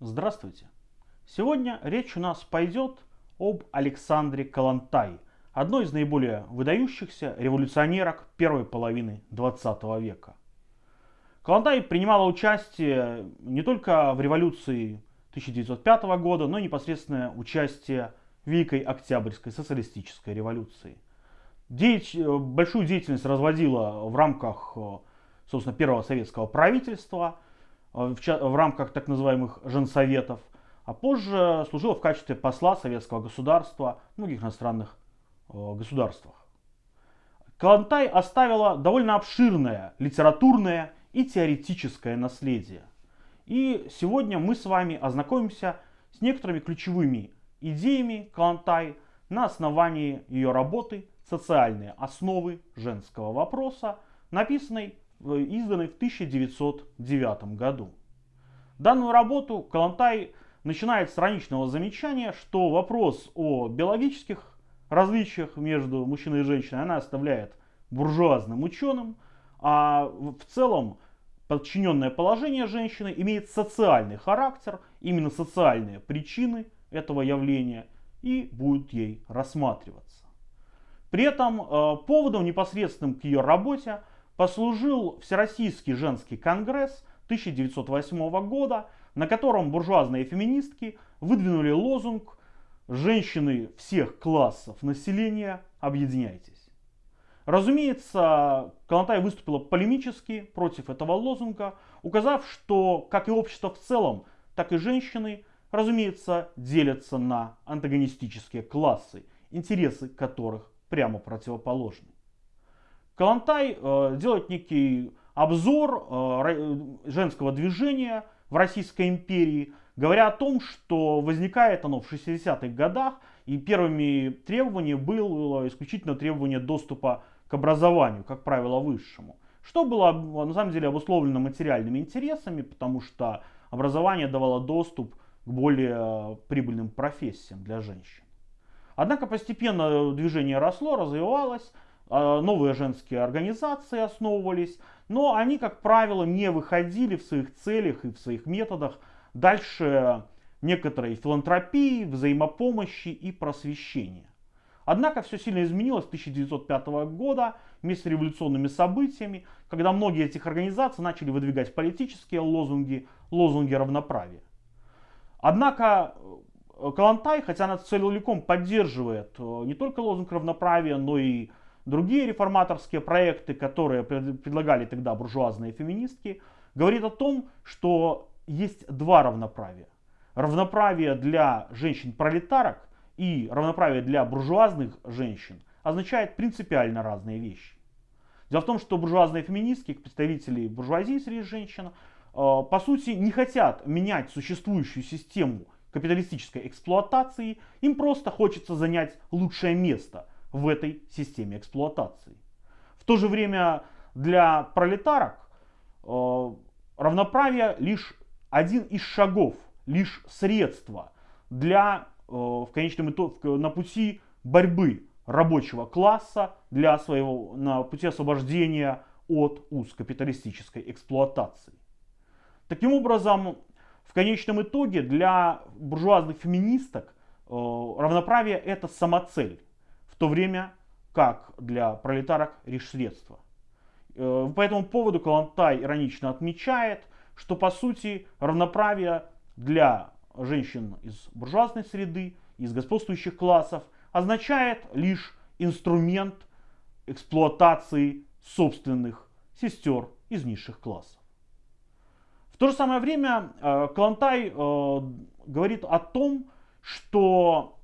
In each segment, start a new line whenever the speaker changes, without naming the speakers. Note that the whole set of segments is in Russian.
Здравствуйте! Сегодня речь у нас пойдет об Александре Калантай, одной из наиболее выдающихся революционерок первой половины 20 века. Калантай принимала участие не только в революции 1905 года, но и непосредственное участие в Великой Октябрьской социалистической революции. Деятель, э, большую деятельность разводила в рамках, э, собственно, первого советского правительства, в, в рамках так называемых женсоветов, а позже служила в качестве посла советского государства в многих иностранных государствах. Калантай оставила довольно обширное литературное и теоретическое наследие. И сегодня мы с вами ознакомимся с некоторыми ключевыми идеями Калантай на основании ее работы «Социальные основы женского вопроса», написанной, изданной в 1909 году. Данную работу Калантай начинает с страничного замечания, что вопрос о биологических различиях между мужчиной и женщиной она оставляет буржуазным ученым, а в целом подчиненное положение женщины имеет социальный характер, именно социальные причины этого явления и будут ей рассматриваться. При этом э, поводом непосредственным к ее работе послужил Всероссийский женский конгресс 1908 года, на котором буржуазные феминистки выдвинули лозунг «Женщины всех классов населения, объединяйтесь». Разумеется, Калантай выступила полемически против этого лозунга, указав, что как и общество в целом, так и женщины, разумеется, делятся на антагонистические классы, интересы которых прямо противоположны. Калантай э, делает некий обзор э, женского движения в Российской империи, говоря о том, что возникает оно в 60-х годах, и первыми требованиями было исключительно требование доступа к образованию, как правило, высшему. Что было на самом деле обусловлено материальными интересами, потому что образование давало доступ к более э, прибыльным профессиям для женщин. Однако постепенно движение росло, развивалось, новые женские организации основывались, но они, как правило, не выходили в своих целях и в своих методах дальше некоторой филантропии, взаимопомощи и просвещения. Однако все сильно изменилось с 1905 года вместе с революционными событиями, когда многие этих организаций начали выдвигать политические лозунги, лозунги равноправия. Однако э, Калантай, хотя она целиком поддерживает э, не только лозунг равноправия, но и другие реформаторские проекты, которые предлагали тогда буржуазные феминистки, говорит о том, что есть два равноправия. Равноправие для женщин-пролетарок и равноправие для буржуазных женщин означает принципиально разные вещи. Дело в том, что буржуазные феминистки, представители буржуазии среди женщин, э, по сути не хотят менять существующую систему капиталистической эксплуатации, им просто хочется занять лучшее место в этой системе эксплуатации. В то же время для пролетарок э, равноправие лишь один из шагов, лишь средство для Э, в конечном итоге на пути борьбы рабочего класса для своего, на пути освобождения от уз капиталистической эксплуатации. Таким образом, в конечном итоге для буржуазных феминисток э, равноправие это самоцель, в то время как для пролетарок лишь средство. Э, по этому поводу Калантай иронично отмечает, что по сути равноправие для женщин из буржуазной среды, из господствующих классов, означает лишь инструмент эксплуатации собственных сестер из низших классов. В то же самое время э, Калантай э, говорит о том, что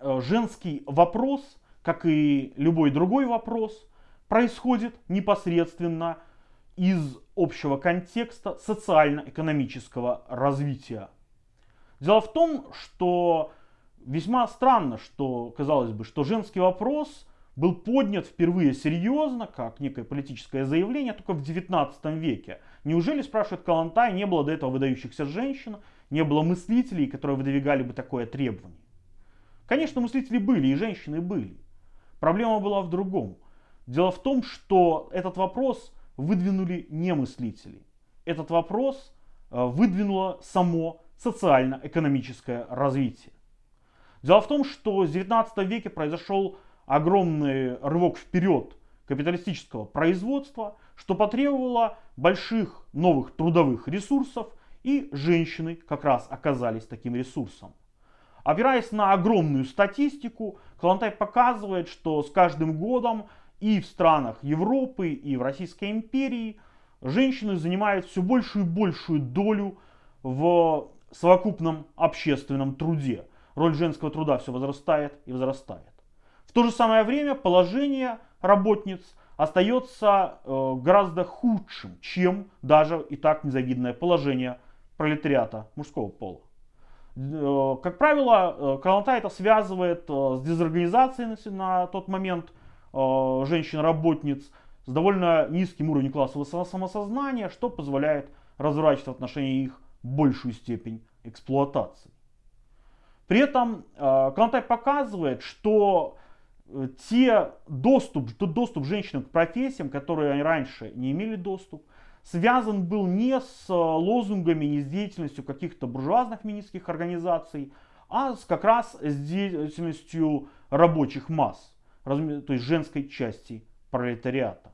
женский вопрос, как и любой другой вопрос, происходит непосредственно из общего контекста социально-экономического развития Дело в том, что весьма странно, что, казалось бы, что женский вопрос был поднят впервые серьезно, как некое политическое заявление, только в 19 веке. Неужели, спрашивает Калантай, не было до этого выдающихся женщин, не было мыслителей, которые выдвигали бы такое требование? Конечно, мыслители были, и женщины были. Проблема была в другом. Дело в том, что этот вопрос выдвинули не мыслители. Этот вопрос э, выдвинуло само социально-экономическое развитие. Дело в том, что в 19 веке произошел огромный рывок вперед капиталистического производства, что потребовало больших новых трудовых ресурсов, и женщины как раз оказались таким ресурсом. Опираясь на огромную статистику, Калантай показывает, что с каждым годом и в странах Европы, и в Российской империи женщины занимают все большую и большую долю в совокупном общественном труде. Роль женского труда все возрастает и возрастает. В то же самое время положение работниц остается э, гораздо худшим, чем даже и так незавидное положение пролетариата мужского пола. Э, как правило, э, Калантай это связывает с дезорганизацией на тот момент женщин-работниц, с довольно низким уровнем классового самосознания, что позволяет разворачивать в отношении их большую степень эксплуатации. При этом Калантай показывает, что Э, те доступ, тот доступ женщинам к профессиям, которые они раньше не имели доступ, связан был не с э, лозунгами, не с деятельностью каких-то буржуазных феминистских организаций, а с, как раз с деятельностью рабочих масс, то есть женской части пролетариата.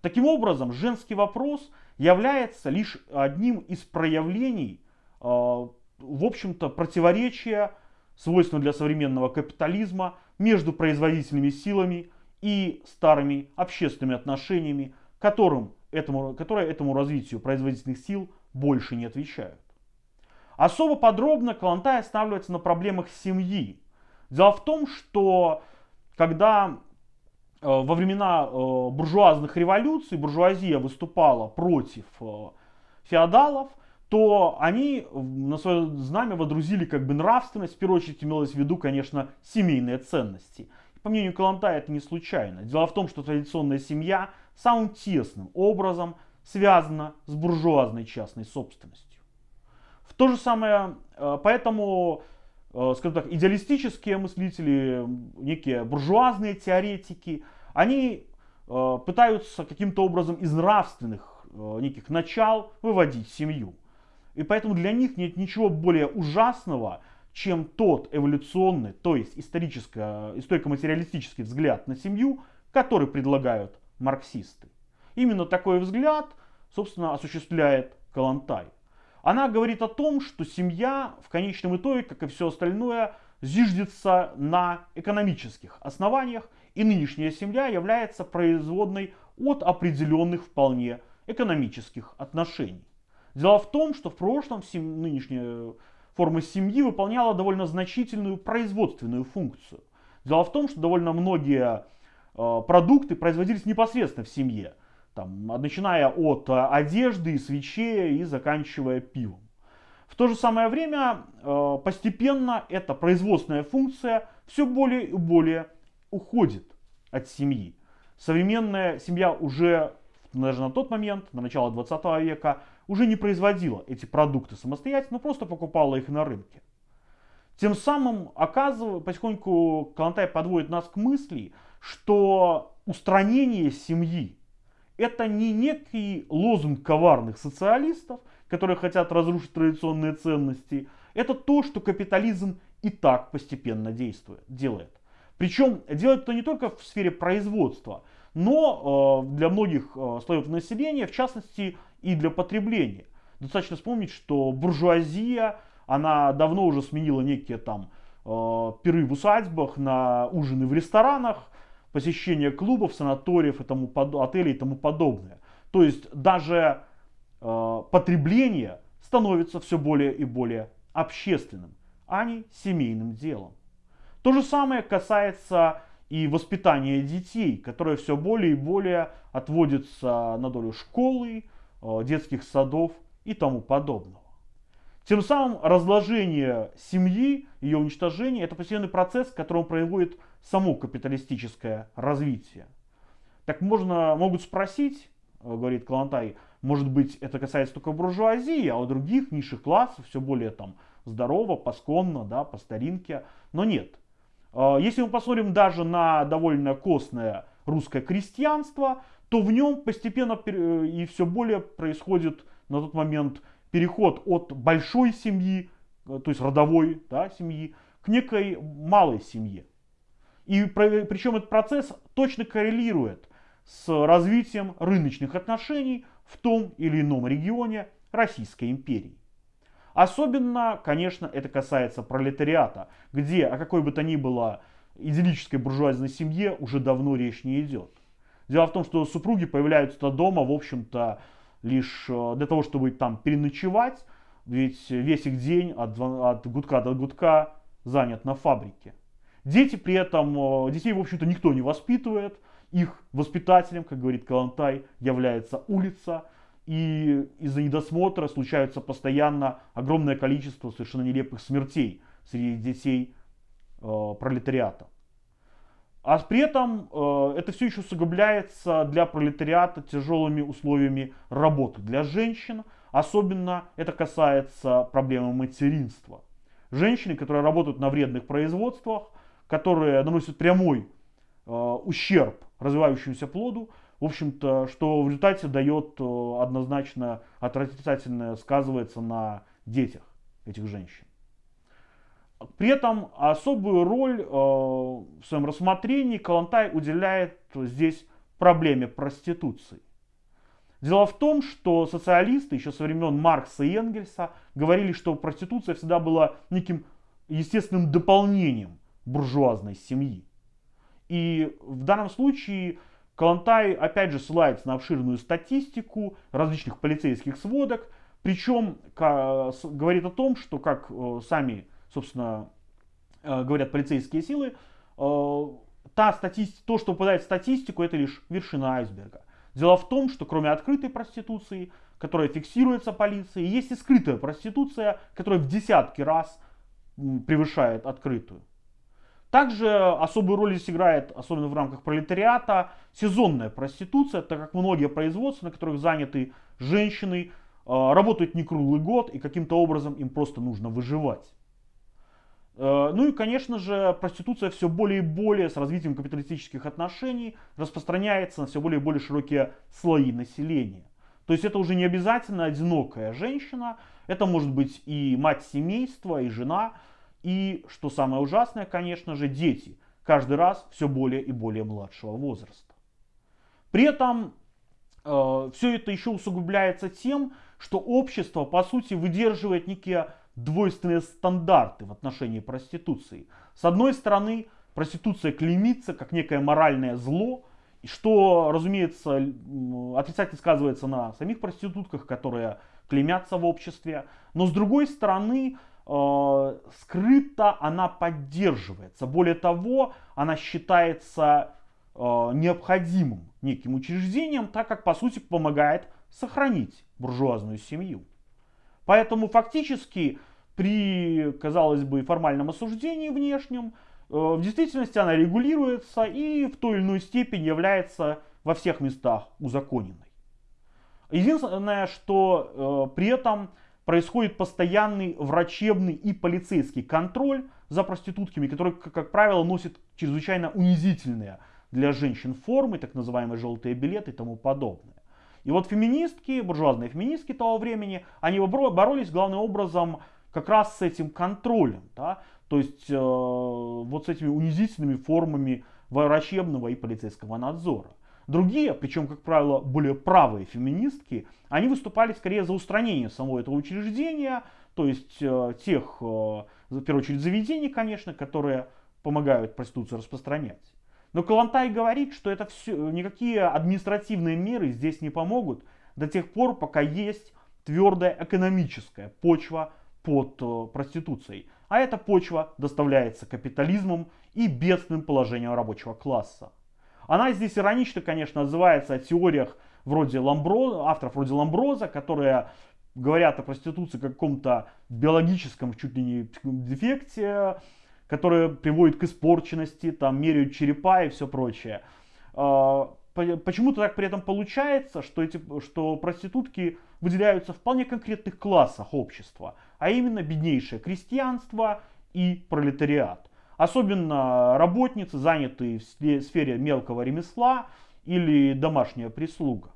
Таким образом, женский вопрос является лишь одним из проявлений, э, в общем-то, противоречия, свойственного для современного капитализма, между производительными силами и старыми общественными отношениями, которым этому, которые этому развитию производительных сил больше не отвечают. Особо подробно Калантай останавливается на проблемах семьи. Дело в том, что когда э, во времена э, буржуазных революций буржуазия выступала против э, феодалов, то они на свое знамя водрузили как бы нравственность, в первую очередь имелось в виду, конечно, семейные ценности. По мнению Калантая это не случайно. Дело в том, что традиционная семья самым тесным образом связана с буржуазной частной собственностью. В то же самое, э, поэтому, э, скажем так, идеалистические мыслители, некие буржуазные теоретики, они э, пытаются каким-то образом из нравственных неких начал выводить семью. И поэтому для них нет ничего более ужасного, чем тот эволюционный, то есть историко-материалистический взгляд на семью, который предлагают марксисты. Именно такой взгляд, собственно, осуществляет Калантай. Она говорит о том, что семья в конечном итоге, как и все остальное, зиждется на экономических основаниях, и нынешняя семья является производной от определенных вполне экономических отношений. Дело в том, что в прошлом сем... нынешняя форма семьи выполняла довольно значительную производственную функцию. Дело в том, что довольно многие продукты производились непосредственно в семье. Там, начиная от э, одежды, свечей и заканчивая пивом. В то же самое время э, постепенно эта производственная функция все более и более уходит от семьи. Современная семья уже даже на тот момент, на начало 20 века, уже не производила эти продукты самостоятельно, просто покупала их на рынке. Тем самым, оказывая, потихоньку Калантай подводит нас к мысли, что устранение семьи это не некий лозунг коварных социалистов, которые хотят разрушить традиционные ценности, это то, что капитализм и так постепенно действует, делает. Причем делает это не только в сфере производства, но э, для многих э, слоев населения, в частности и для потребления. Достаточно вспомнить, что буржуазия, она давно уже сменила некие там э, пиры в усадьбах на ужины в ресторанах, посещение клубов, санаториев, и тому, отелей и тому подобное. То есть даже потребление становится все более и более общественным, а не семейным делом. То же самое касается и воспитание детей, которое все более и более отводится на долю школы, э, детских садов и тому подобного. Тем самым разложение семьи, ее уничтожение, это постоянный процесс, которым производит само капиталистическое развитие. Так можно, могут спросить, э, говорит Калантай, может быть это касается только буржуазии, а у других низших классов все более там здорово, посконно, да, по старинке. Но нет, а, если мы посмотрим даже на довольно костное русское крестьянство, то в нем постепенно и все более происходит на тот момент переход от большой семьи то есть родовой да, семьи, к некой малой семье. И причем этот процесс точно коррелирует с развитием рыночных отношений в том или ином регионе Российской империи. Особенно, конечно, это касается пролетариата, где о какой бы то ни было идиллической буржуазной семье уже давно речь не идет. Дело в том, что супруги появляются дома, в общем-то, лишь э, для того, чтобы там переночевать, ведь весь их день от, от гудка до гудка занят на фабрике. Дети при этом, э, детей, в общем-то, никто не воспитывает. Их воспитателем, как говорит Калантай, является улица. И из-за недосмотра случаются постоянно огромное количество совершенно нелепых смертей среди детей э, пролетариата. А при этом э, это все еще усугубляется для пролетариата тяжелыми условиями работы для женщин. Особенно это касается проблемы материнства. Женщины, которые работают на вредных производствах, которые наносят прямой э, ущерб развивающемуся плоду, в общем-то, что в результате дает э, однозначно отрицательное сказывается на детях этих женщин. При этом особую роль э, в своем рассмотрении Калантай уделяет здесь проблеме проституции. Дело в том, что социалисты еще со времен Маркса и Энгельса говорили, что проституция всегда была неким естественным дополнением буржуазной семьи. И в данном случае Калантай опять же ссылается на обширную статистику различных полицейских сводок, причем говорит о том, что как э, сами, собственно, э, говорят полицейские силы, э, та статистика, то, что попадает в статистику, это лишь вершина айсберга. Дело в том, что кроме открытой проституции, которая фиксируется полицией, есть и скрытая проституция, которая в десятки раз превышает открытую. Также особую роль здесь играет, особенно в рамках пролетариата, сезонная проституция, так как многие производства, на которых заняты женщины, э, работают не круглый год и каким-то образом им просто нужно выживать. Э, ну и, конечно же, проституция все более и более с развитием капиталистических отношений распространяется на все более и более широкие слои населения. То есть это уже не обязательно одинокая женщина, это может быть и мать семейства, и жена, и, что самое ужасное, конечно же, дети. Каждый раз все более и более младшего возраста. При этом э, все это еще усугубляется тем, что общество, по сути, выдерживает некие двойственные стандарты в отношении проституции. С одной стороны, проституция клеймится как некое моральное зло, что, разумеется, отрицательно сказывается на самих проститутках, которые клеймятся в обществе. Но с другой стороны, э, скрыто она поддерживается. Более того, она считается э, необходимым неким учреждением, так как по сути помогает сохранить буржуазную семью. Поэтому фактически при, казалось бы, формальном осуждении внешнем, э, в действительности она регулируется и в той или иной степени является во всех местах узаконенной. Единственное, что э, при этом происходит постоянный врачебный и полицейский контроль за проститутками, которые, как правило, носят чрезвычайно унизительные для женщин формы, так называемые желтые билеты и тому подобное. И вот феминистки, буржуазные феминистки того времени, они боролись главным образом как раз с этим контролем, да? то есть э, вот с этими унизительными формами врачебного и полицейского надзора. Другие, причем, как правило, более правые феминистки, они выступали скорее за устранение самого этого учреждения, то есть э, тех, э, в первую очередь, заведений, конечно, которые помогают проституцию распространять. Но Калантай говорит, что это все, никакие административные меры здесь не помогут до тех пор, пока есть твердая экономическая почва под э, проституцией. А эта почва доставляется капитализмом и бедственным положением рабочего класса. Она здесь иронично, конечно, отзывается о теориях вроде Ламбро, авторов вроде Ламброза, которые говорят о проституции как каком-то биологическом чуть ли не дефекте, который приводит к испорченности, там меряют черепа и все прочее. А, почему-то так при этом получается, что, эти, что проститутки выделяются в вполне конкретных классах общества, а именно беднейшее крестьянство и пролетариат. Особенно работницы, занятые в сфере мелкого ремесла или домашняя прислуга.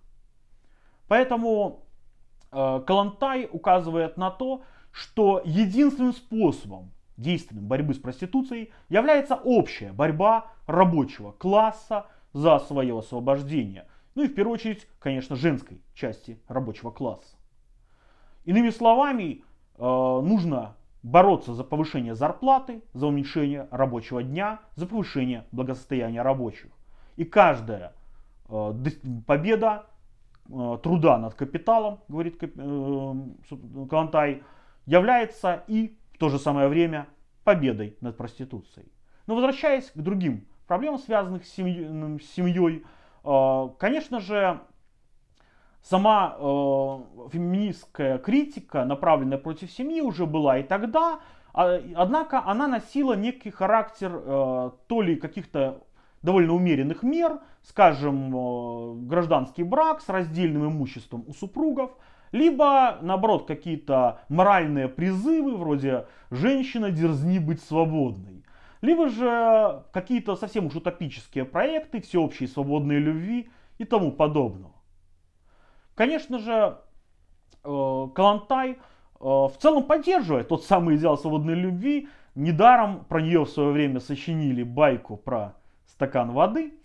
Поэтому э, Калантай указывает на то, что единственным способом действенным борьбы с проституцией является общая борьба рабочего класса за свое освобождение. Ну и в первую очередь, конечно, женской части рабочего класса. Иными словами, э, нужно бороться за повышение зарплаты, за уменьшение рабочего дня, за повышение благосостояния рабочих. И каждая э, победа э, труда над капиталом, говорит Калантай, является и то же самое время победой над проституцией. Но возвращаясь к другим проблемам, связанных с семьей, семьей конечно же, сама э, феминистская критика, направленная против семьи, уже была и тогда, а, однако она носила некий характер э, то ли каких-то довольно умеренных мер, скажем, э, гражданский брак с раздельным имуществом у супругов, либо, наоборот, какие-то моральные призывы, вроде «женщина, дерзни быть свободной», либо же какие-то совсем уж утопические проекты, всеобщей свободной любви и тому подобного. Конечно же, э, Калантай э, в целом поддерживает тот самый идеал свободной любви. Недаром про нее в свое время сочинили байку про стакан воды.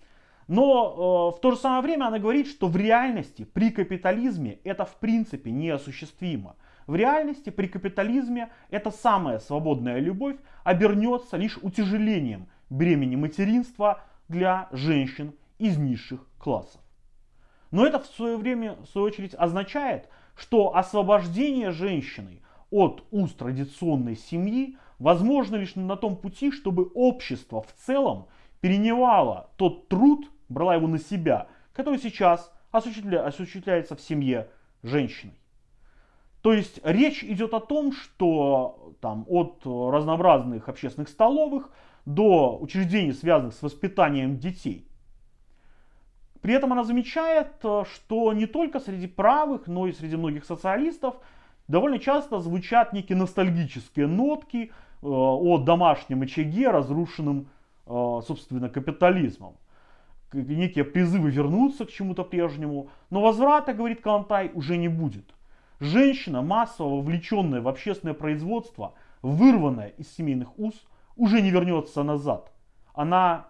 Но э, в то же самое время она говорит, что в реальности при капитализме это в принципе неосуществимо. В реальности при капитализме эта самая свободная любовь обернется лишь утяжелением бремени материнства для женщин из низших классов. Но это в свое время, в свою очередь, означает, что освобождение женщины от уст традиционной семьи возможно лишь на том пути, чтобы общество в целом перенимало тот труд, брала его на себя, который сейчас осуществля, осуществляется в семье женщиной. То есть речь идет о том, что там, от разнообразных общественных столовых до учреждений, связанных с воспитанием детей – при этом она замечает, что не только среди правых, но и среди многих социалистов довольно часто звучат некие ностальгические нотки э, о домашнем очаге, разрушенном, собственно, капитализмом. Некие призывы вернуться к чему-то прежнему, но возврата, говорит Калантай, уже не будет. Женщина, массово вовлеченная в общественное производство, вырванная из семейных уз, уже не вернется назад. Она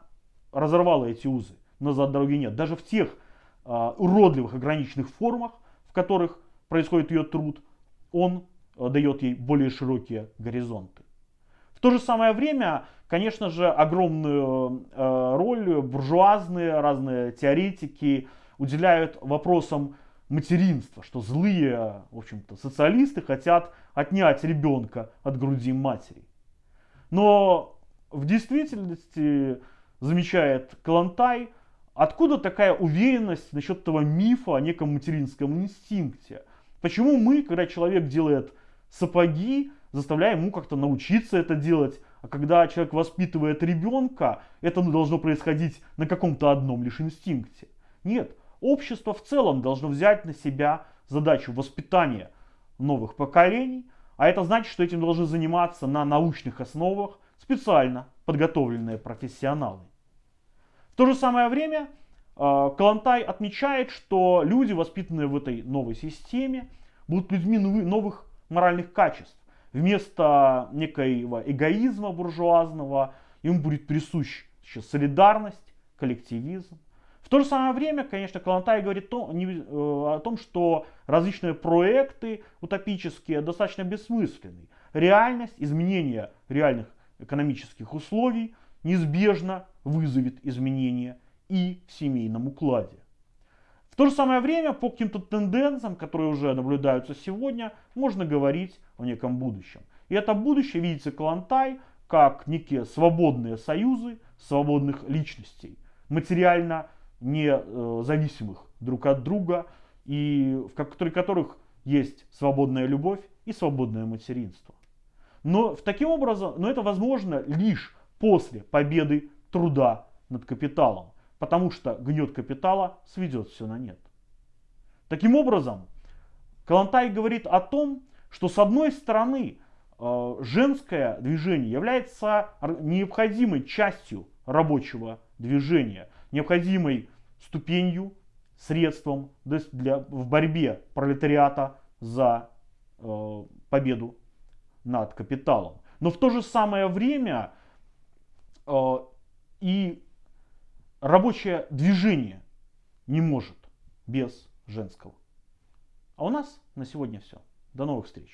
разорвала эти узы назад дороги нет. Даже в тех э, уродливых ограниченных формах, в которых происходит ее труд, он э, дает ей более широкие горизонты. То же самое время, конечно же, огромную э, роль буржуазные разные теоретики уделяют вопросам материнства, что злые, в общем-то, социалисты хотят отнять ребенка от груди матери. Но в действительности, замечает Калантай, Откуда такая уверенность насчет этого мифа о неком материнском инстинкте? Почему мы, когда человек делает сапоги, заставляем ему как-то научиться это делать, а когда человек воспитывает ребенка, это должно происходить на каком-то одном лишь инстинкте? Нет, общество в целом должно взять на себя задачу воспитания новых поколений, а это значит, что этим должны заниматься на научных основах специально подготовленные профессионалы. В то же самое время э, Калантай отмечает, что люди, воспитанные в этой новой системе, будут людьми новых моральных качеств. Вместо некоего эгоизма буржуазного им будет присущ солидарность, коллективизм. В то же самое время, конечно, Калантай говорит то, не, э, о том, что различные проекты утопические достаточно бессмысленны. Реальность, изменение реальных экономических условий неизбежно вызовет изменения и в семейном укладе. В то же самое время по каким-то тенденциям, которые уже наблюдаются сегодня, можно говорить о неком будущем. И это будущее видится Калантай как некие свободные союзы свободных личностей, материально независимых э, друг от друга, и в которых есть свободная любовь и свободное материнство. Но в таким образом, но это возможно лишь после победы труда над капиталом, потому что гнет капитала сведет все на нет. Таким образом, Калантай говорит о том, что с одной стороны э, женское движение является необходимой частью рабочего движения, необходимой ступенью, средством для, в борьбе пролетариата за э, победу над капиталом. Но в то же самое время э, и рабочее движение не может без женского. А у нас на сегодня все. До новых встреч.